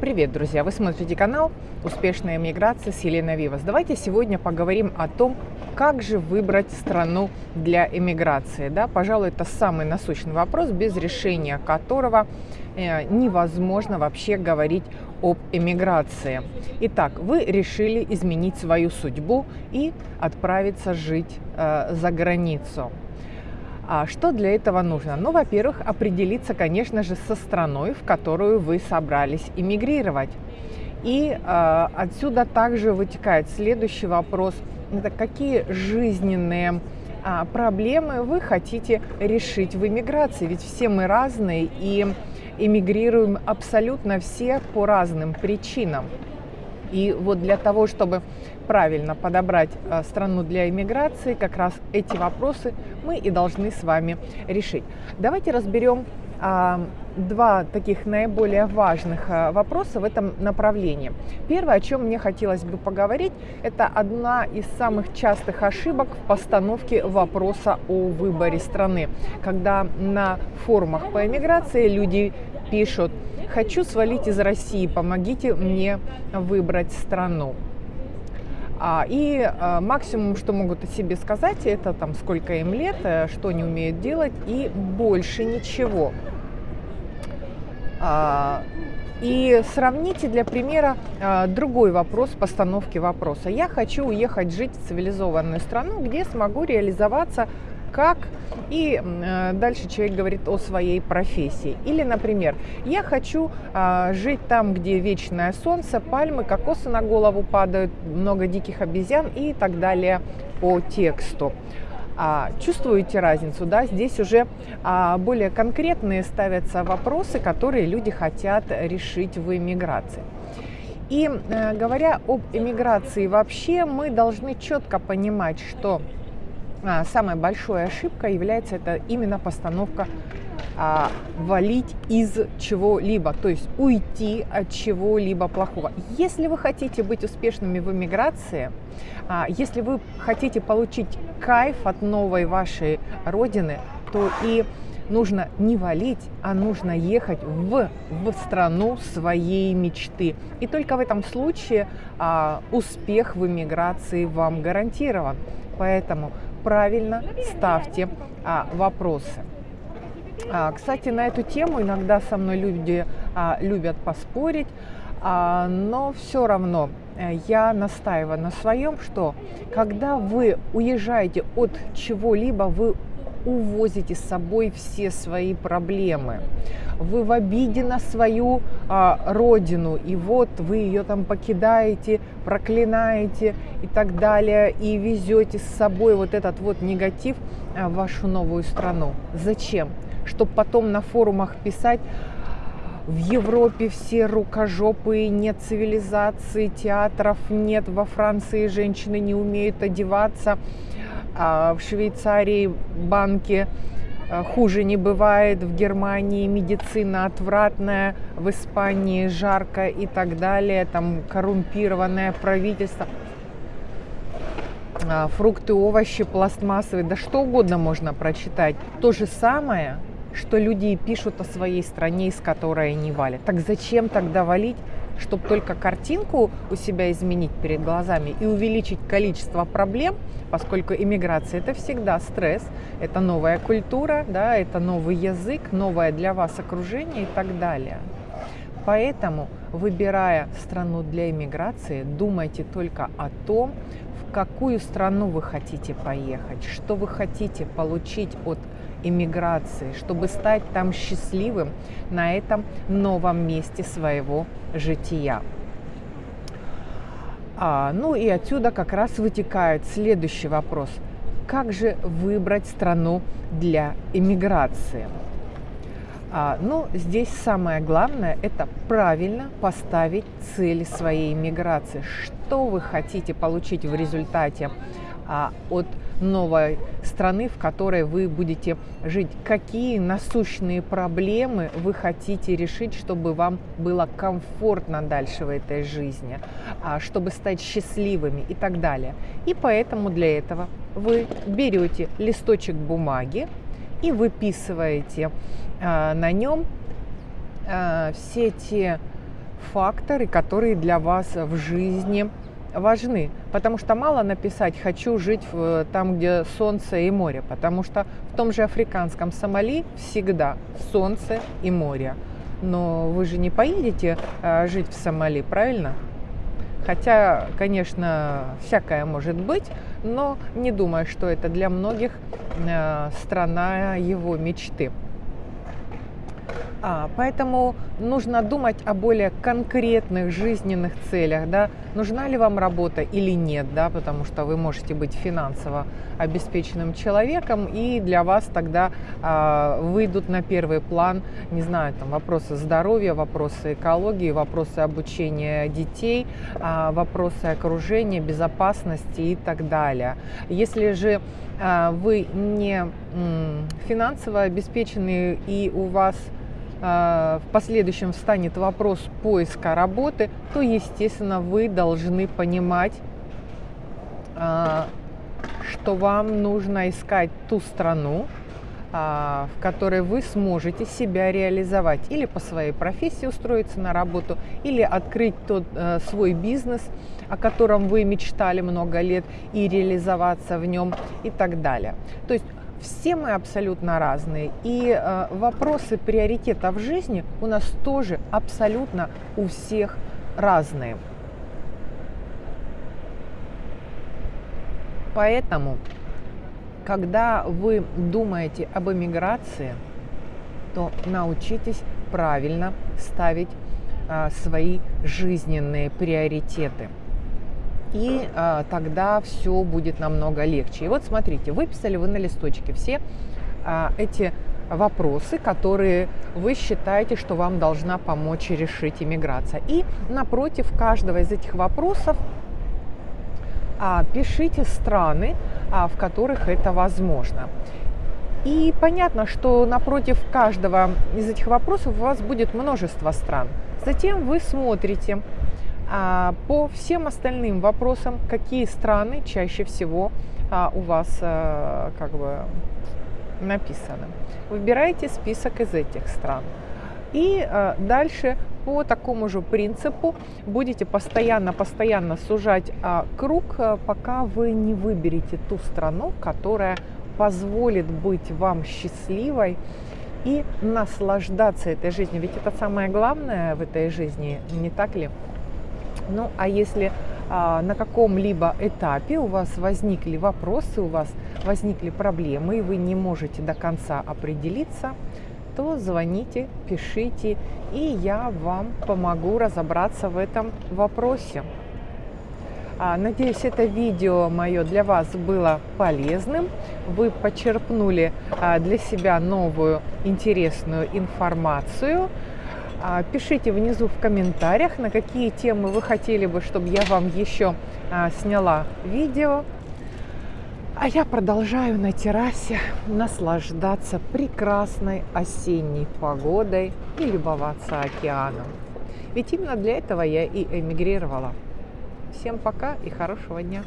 Привет, друзья! Вы смотрите канал «Успешная миграция» с Еленой Вивас. Давайте сегодня поговорим о том, как же выбрать страну для эмиграции. Да, пожалуй, это самый насущный вопрос, без решения которого э, невозможно вообще говорить об эмиграции. Итак, вы решили изменить свою судьбу и отправиться жить э, за границу. А что для этого нужно? Ну, во-первых, определиться, конечно же, со страной, в которую вы собрались иммигрировать. И э, отсюда также вытекает следующий вопрос. Это какие жизненные а, проблемы вы хотите решить в иммиграции? Ведь все мы разные и эмигрируем абсолютно все по разным причинам. И вот для того, чтобы правильно подобрать э, страну для иммиграции, как раз эти вопросы мы и должны с вами решить. Давайте разберем а, два таких наиболее важных э, вопроса в этом направлении. Первое, о чем мне хотелось бы поговорить, это одна из самых частых ошибок в постановке вопроса о выборе страны. Когда на форумах по иммиграции люди пишут «Хочу свалить из России, помогите мне выбрать страну». А, и а, максимум, что могут о себе сказать, это там сколько им лет, э, что они умеют делать и больше ничего. А, и сравните для примера другой вопрос постановки вопроса. Я хочу уехать жить в цивилизованную страну, где смогу реализоваться как, и э, дальше человек говорит о своей профессии. Или, например, я хочу э, жить там, где вечное солнце, пальмы, кокосы на голову падают, много диких обезьян и так далее по тексту. А, чувствуете разницу, да? Здесь уже а, более конкретные ставятся вопросы, которые люди хотят решить в иммиграции. И э, говоря об эмиграции вообще, мы должны четко понимать, что а, самой большой ошибкой является это именно постановка а, валить из чего-либо, то есть уйти от чего-либо плохого. Если вы хотите быть успешными в эмиграции, а, если вы хотите получить кайф от новой вашей родины, то и нужно не валить, а нужно ехать в, в страну своей мечты. И только в этом случае а, успех в эмиграции вам гарантирован. Поэтому правильно ставьте а, вопросы. А, кстати, на эту тему иногда со мной люди а, любят поспорить, а, но все равно э, я настаиваю на своем, что когда вы уезжаете от чего-либо, вы увозите с собой все свои проблемы. Вы в обиде на свою а, родину, и вот вы ее там покидаете, проклинаете и так далее, и везете с собой вот этот вот негатив а, в вашу новую страну. Зачем? Чтобы потом на форумах писать, в Европе все рукожопые, нет цивилизации, театров нет, во Франции женщины не умеют одеваться, а в Швейцарии банки э, хуже не бывает, в Германии медицина отвратная, в Испании жарко и так далее, там коррумпированное правительство. А, фрукты, овощи пластмассовые, да что угодно можно прочитать. То же самое, что люди пишут о своей стране, из которой они валят. Так зачем тогда валить чтобы только картинку у себя изменить перед глазами и увеличить количество проблем, поскольку иммиграция это всегда стресс, это новая культура, да, это новый язык, новое для вас окружение и так далее. Поэтому, выбирая страну для иммиграции, думайте только о том, в какую страну вы хотите поехать, что вы хотите получить от иммиграции, чтобы стать там счастливым на этом новом месте своего жития. А, ну и отсюда как раз вытекает следующий вопрос. Как же выбрать страну для иммиграции? А, ну, здесь самое главное – это правильно поставить цели своей иммиграции. Что вы хотите получить в результате от новой страны, в которой вы будете жить. Какие насущные проблемы вы хотите решить, чтобы вам было комфортно дальше в этой жизни, а, чтобы стать счастливыми и так далее. И поэтому для этого вы берете листочек бумаги и выписываете а, на нем а, все те факторы, которые для вас в жизни важны. Потому что мало написать «хочу жить в, там, где солнце и море», потому что в том же африканском Сомали всегда солнце и море. Но вы же не поедете э, жить в Сомали, правильно? Хотя, конечно, всякое может быть, но не думаю, что это для многих э, страна его мечты. А, поэтому нужно думать о более конкретных жизненных целях, да, нужна ли вам работа или нет, да, потому что вы можете быть финансово обеспеченным человеком, и для вас тогда а, выйдут на первый план, не знаю, там вопросы здоровья, вопросы экологии, вопросы обучения детей, а, вопросы окружения, безопасности и так далее. Если же а, вы не финансово обеспечены и у вас в последующем встанет вопрос поиска работы, то, естественно, вы должны понимать, а, что вам нужно искать ту страну, а, в которой вы сможете себя реализовать или по своей профессии устроиться на работу, или открыть тот э, свой бизнес, о котором вы мечтали много лет, и реализоваться в нем и так далее. То есть все мы абсолютно разные. И э, вопросы приоритета в жизни у нас тоже абсолютно у всех разные. Поэтому, когда вы думаете об эмиграции, то научитесь правильно ставить э, свои жизненные приоритеты и а, тогда все будет намного легче. И вот смотрите, выписали вы на листочке все а, эти вопросы, которые вы считаете, что вам должна помочь решить иммиграция. И напротив каждого из этих вопросов а, пишите страны, а, в которых это возможно. И понятно, что напротив каждого из этих вопросов у вас будет множество стран. Затем вы смотрите, а по всем остальным вопросам, какие страны чаще всего а, у вас а, как бы написаны. Выбирайте список из этих стран. И а, дальше по такому же принципу будете постоянно-постоянно сужать а, круг, а, пока вы не выберете ту страну, которая позволит быть вам счастливой и наслаждаться этой жизнью. Ведь это самое главное в этой жизни, не так ли? Ну, а если а, на каком-либо этапе у вас возникли вопросы, у вас возникли проблемы, и вы не можете до конца определиться, то звоните, пишите, и я вам помогу разобраться в этом вопросе. А, надеюсь, это видео мое для вас было полезным. Вы почерпнули а, для себя новую интересную информацию. А, пишите внизу в комментариях, на какие темы вы хотели бы, чтобы я вам еще а, сняла видео. А я продолжаю на террасе наслаждаться прекрасной осенней погодой и любоваться океаном. Ведь именно для этого я и эмигрировала. Всем пока и хорошего дня!